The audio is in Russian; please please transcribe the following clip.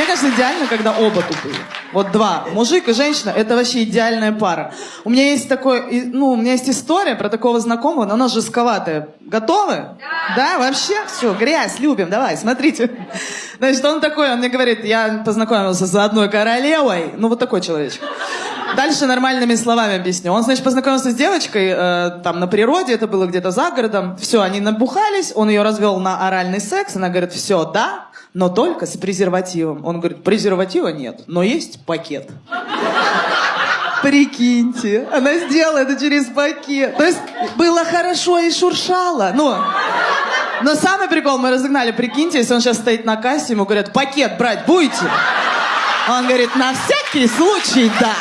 Мне кажется, идеально, когда оба тупые. Вот два. Мужик и женщина — это вообще идеальная пара. У меня есть такой, ну, у меня есть история про такого знакомого, но она жестковатая. Готовы? Да. Да, вообще? Все, грязь, любим, давай, смотрите. Значит, он такой, он мне говорит, я познакомился с одной королевой. Ну, вот такой человечек. Дальше нормальными словами объясню. Он, значит, познакомился с девочкой э, там на природе, это было где-то за городом. Все, они набухались, он ее развел на оральный секс. Она говорит, все, да, но только с презервативом. Он говорит, презерватива нет, но есть пакет. Прикиньте, она сделала это через пакет. То есть было хорошо и шуршало. Ну, но самый прикол, мы разогнали, прикиньте, если он сейчас стоит на кассе, ему говорят, пакет брать будете? Он говорит, на всякий случай, да.